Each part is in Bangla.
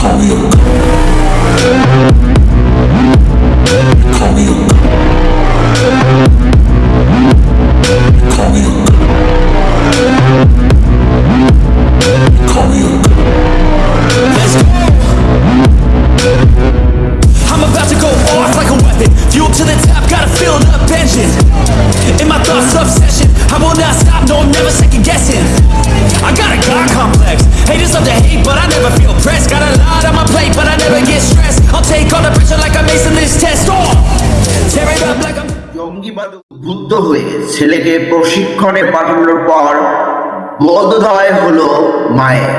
Call me হয়ে ছেলেকে প্রশিক্ষণে পাঠানোর পর হলো মায়ের।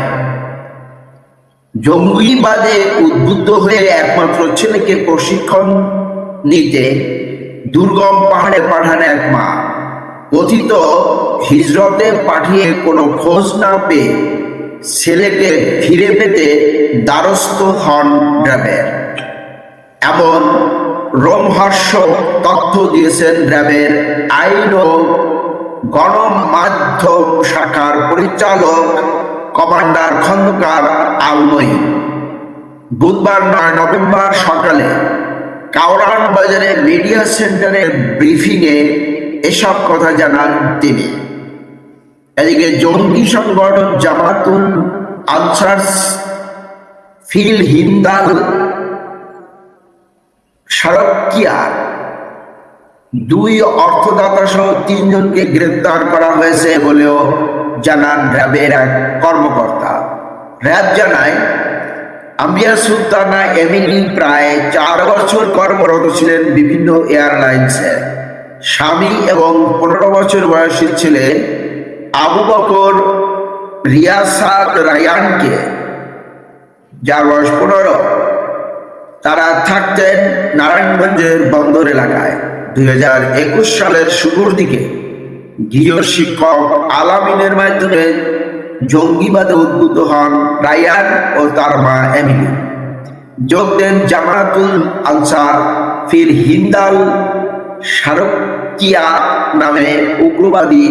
জঙ্গিবাদে উদ্বুদ্ধ হয়ে একমাত্র ছেলেকে প্রশিক্ষণ নিতে দুর্গম পাহাড়ে পাঠান এক মা। কথিত হিজরতে পাঠিয়ে কোনো খোঁজ না পেয়ে ছেলেকে ফিরে পেতে দ্বারস্থ হন র্যাবের এমন রোমহর্ষক তথ্য দিয়েছেন র্যাবের আইন ও গণমাধ্যম শাখার পরিচালক কমান্ডার খন্দকার আলমই বুধবার নয় নভেম্বর সকালে কাওরান বাজারে মিডিয়া সেন্টারের ব্রিফিংয়ে এসব কথা জানান তিনি। এদিকে জঙ্গি সংগঠন জামাতুল আনসার ফিল হিন্দাল সারকিয়া দুই অর্থদাতা সহ তিনজনকে গ্রেপ্তার করা হয়েছে বলেও জানান র্যাবের এক কর্মকর্তা। র্যাব জানায়, আম্বিয়া সুলতানা এমিলি প্রায় চার বছর কর্মরত ছিলেন বিভিন্ন এয়ারলাইন্সে। স্বামী এবং পনেরো বছর বয়সী ছেলে আবু বকর রিয়াসাদ রায়ানকে, যার বয়স পনেরো। তারা থাকতেন নারায়ণগঞ্জের বন্দর এলাকায়। দুই হাজার একুশ সালের শুরুর দিকে গৃহ শিক্ষক আলামিনের মাধ্যমে জঙ্গিবাদে উদ্বুদ্ধ হন রায়ান ও তার মা এমিলি। যোগ দেন জামাতুল আনসার ফির হিন্দাল সারকিয়া নামে উগ্রবাদী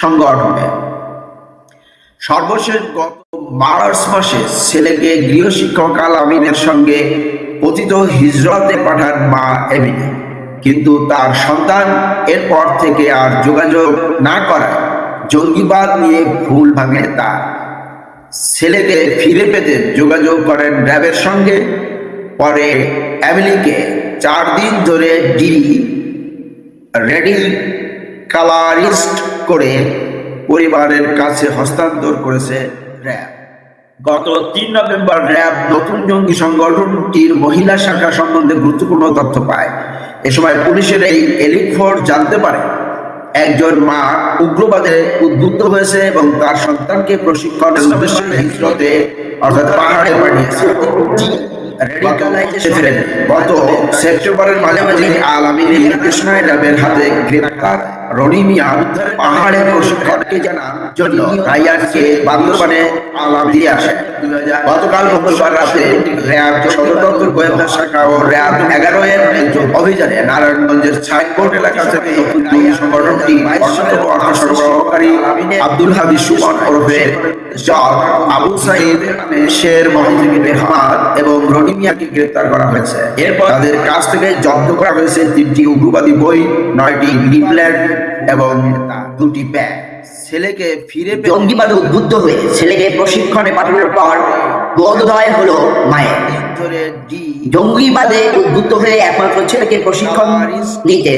সংগঠনে। সর্বশেষ গত মার্চ মাসে ছেলেকে গৃহশিক্ষক আল আমিনের সঙ্গে কথিত হিজরতে পাঠান মা এমিনি কিন্তু তার সন্তান এরপর থেকে আর যোগাযোগ না করায় জঙ্গিবাদ নিয়ে ভুল ভাঙে তার। ছেলেকে ফিরে পেতে যোগাযোগ করেন র্যাবের সঙ্গে। পরে অ্যামিলিকে চার দিন ধরে ডি রেডি কালারিস্ট করে পরিবারের কাছে হস্তান্তর করেছে র্যাব। গত তিন নভেম্বর র্যাব নতুন জঙ্গি সংগঠনটির মহিলা শাখা সম্বন্ধে গুরুত্বপূর্ণ তথ্য পায়। এ সময় পুলিশের এই এলিট ফোর্স জানতে পারে একজন মা উগ্রবাদে উদ্বুদ্ধ হয়েছে এবং তার সন্তানকে প্রশিক্ষণের উদ্দেশ্যে হিজরতে অর্থাৎ পাহাড়ে পাঠিয়েছে। গত সেপ্টেম্বরের মাঝামাঝি আল আমিনের নির্দেশনায় র্যাবের হাতে গ্রেপ্তার। রনি পাহাড়ের পাহাড়ে প্রশিক্ষণকে জানার জন্য রাইয়ানকে বান্দরবানে দিয়ে আসে। গতকাল মঙ্গলবার রাতে র্যাব সদরদপ্তর গোয়েন্দা শাখা ও র্যাব এগারো এর অভিযানে নারায়ণগঞ্জের ছাইকোট এলাকা থেকে সংগঠনটি অর্থ সরবরাহকারী আব্দুল হাবিব সুমন ওরফে আবু সাইদ শের মোহাম্মদ রেহমান এবং রনি গ্রেপ্তার করা হয়েছে। এরপর তাদের কাছ থেকে জব্দ করা হয়েছে তিনটি উগ্রবাদী বই নয়টি লিপলেট এবং দুটি প্যাক ছেলেকে ফিরে জঙ্গিবাদে উদ্বুদ্ধ হয়ে ছেলেকে প্রশিক্ষণে পাঠানোর পর বোধোদয় হলো মায়ের। জঙ্গিবাদে উদ্বুদ্ধ হয়ে একমাত্র ছেলেকে প্রশিক্ষণ নিতে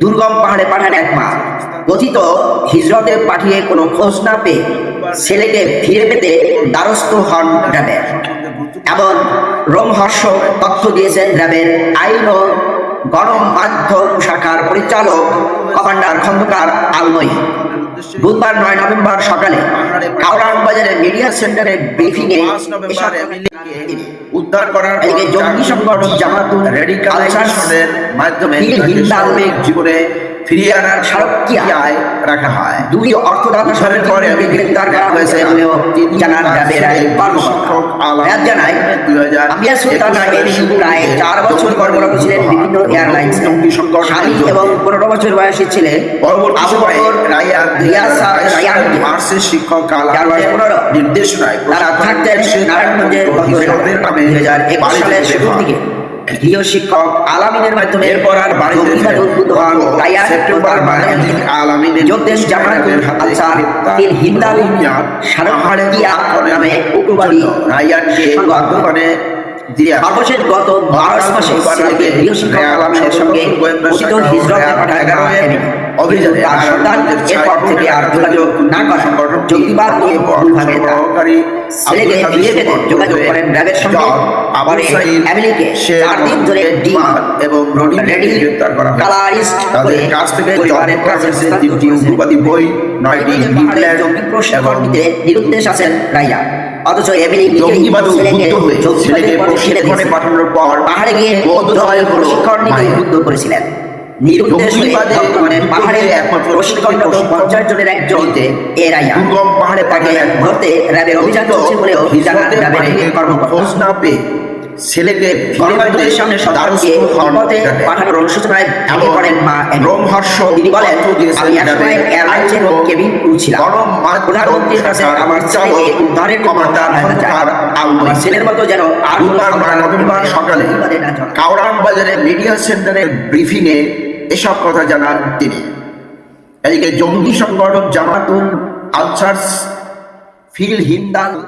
দুর্গম পাহাড়ে পাঠান এক মা। কথিত হিজরতে পাঠিয়ে কোনো খোঁজ না পেয়ে ছেলেকে ফিরে পেতে দ্বারস্থ হন র্যাবের। এমন রোমহর্ষক তথ্য দিয়েছেন র্যাবের আইন ও গণমাধ্যম শাখার পরিচালক কমান্ডার খন্দকার আলমই। বুধবার নয় নভেম্বর সকালে কাউরান বাজারে মিডিয়া সেন্টারে ব্রিফিং এ উদ্ধার করার জঙ্গি সংগঠন জামাতুল রেডিকালাইজেশনের মাধ্যমে জীবনে ফিরিয়ে আনার সারকিয়ায় রাখা হয়। দুই অর্থদাতা সরকারের পরে গ্রেপ্তার করা হয়েছে। বলেও জানান র্যাবের এক কর্মকর্তা র্যাব জানায় আমিয়া সুলতান এমনি প্রায় চার বছর কর্মরত ছিলেন বিভিন্ন এয়ারলাইন্স স্বামী এবং পনেরো বছর বয়সী ছেলে পরবর্তী আবু সময়ে বকর রায়ান রিয়াসা রায়ানকে মার্সের শিক্ষক। নির্দেশনায় তারা থাকতেন নারায়ণগঞ্জের দুই হাজার একুশ সালের হয়। দিকে। গৃহ শিক্ষক আলামিনের মাধ্যমে এরপর আর বাড়িতে সেপ্টেম্বর আলামিনের যোগদেশ আনসার গ্রেপ্তার তিন হিন্দাল মিয়া সারক পাহাড়ে কিয়া নামে উগ্রবাদী রায়ানকে সংগঠন। সর্বশেষ গত মার্চ মাসে ছেলেকে গৃহ শিক্ষক সঙ্গে কথিত হিজরতে। অভিযানে তার সন্তান এরপর থেকে আর যোগাযোগ না করা জঙ্গিবাদ নিয়ে ভুলভাবে ছেলেকে আব্দুল পেতে যোগাযোগ করেন র্যাবের সঙ্গে জন, আবু পরে সাঈদ, এমিলিকে শেখ চার দিন ধরে ডিম এবং রেডি। কালারিস্ট করে কাছ থেকে পরিবারের কাছে তিনটি উগ্রবাদী বই নয়টি প্রশিক্ষণ এবং নিতে নিরুদ্দেশ আছেন রাইয়া অথচ এমিলি জঙ্গিবাদে উদ্বুদ্ধ হয়ে ছেলেকে প্রশিক্ষণে পাঠানোর পর পাহাড়ে গিয়ে বোধহয় হলো প্রশিক্ষণ নিতে উদ্বুদ্ধ করেছিলেন। নিরুদ্দেশ হয়ে পাহাড়ে তাকে এক ধরতে র্যাবের অভিযান চলছে বলেও জানান র্যাবের কর্মকর্তা। ছেলেকে গণমাধ্যমের সামনে সন্তানকে বিপদে পাঠানোর অনুশোচনায় ভেঙে পড়েন মা রোমহর্ষ তিনি বলেন আমি একসময় এয়ারলাইন্সের কেবিন ক্রু ছিলাম প্রধানমন্ত্রীর কাছে আমার ছেলেকে উদ্ধারের জন্য কমান্ডার সহায়তা চাই। খন্দকার আউয়াল। আমার ছেলের মতো যেন আর কোনো বুধবার সন্তান নভেম্বর সকালে বিপদে না জড়ায়। কাউরান বাজারের মিডিয়া সেন্টারের ব্রিফিং এসব কথা জানান তিনি এদিকে জঙ্গি সংগঠন জামাতুল আনসার ফিল হিন্দাল